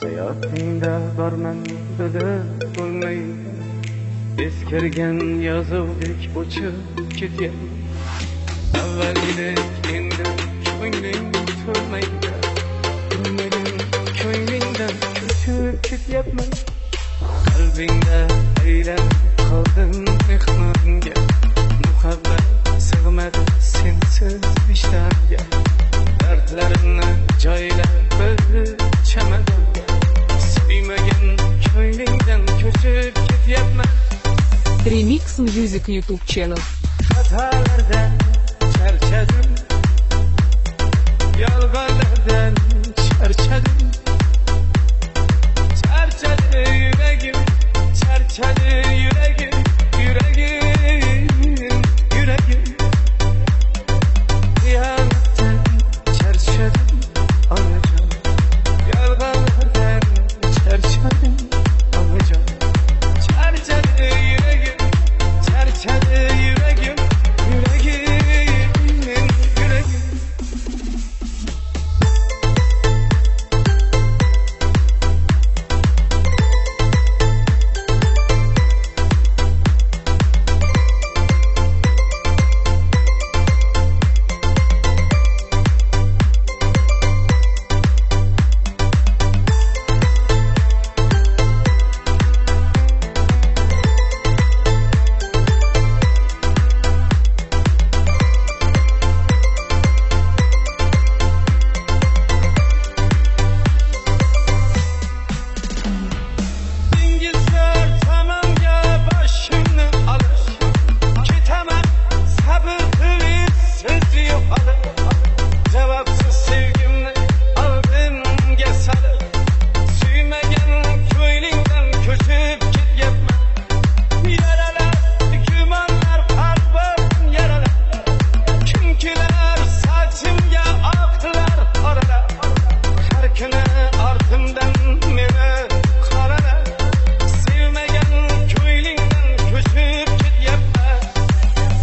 hayotingda borman bilib bo'lmaydi eskirgan yozuvdek o'chib ketyapman avvalgidek endi ko'ngling to'lmaydi ko'nglim ko'nglingdan ko'chib ketyapman qalbingda aylanib qoldim mehmonga muhabbat sig'madi sensiz vijdonga Remix Music YouTube channel. Hatalardan charchadim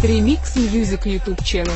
Remix Music YouTube Channel.